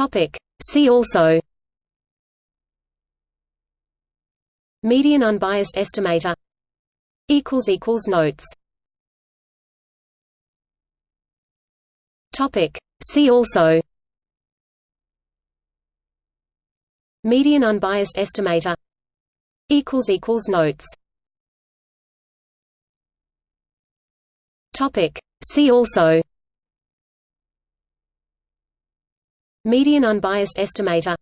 Topic. See also Median unbiased estimator Equals equals Notes Topic. See also Median unbiased estimator Equals equals Notes Topic. See also Median unbiased estimator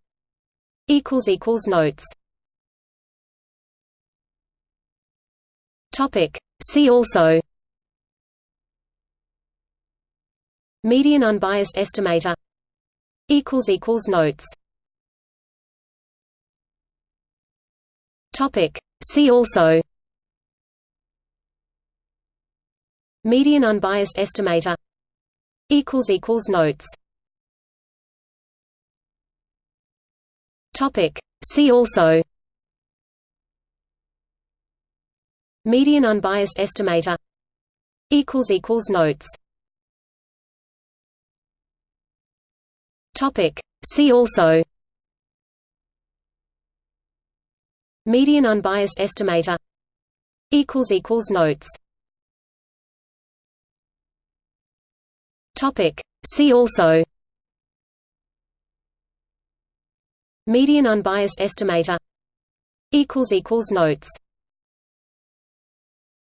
unbiased estimator Notes Topic. See also Median unbiased estimator unbiased estimator Notes Topic. See also. Median unbiased estimator. Equals equals notes. Topic. See also. Median unbiased estimator. Equals equals notes. Topic. See also. Median unbiased estimator. Equals equals notes. Topic. See also Median unbiased estimator notes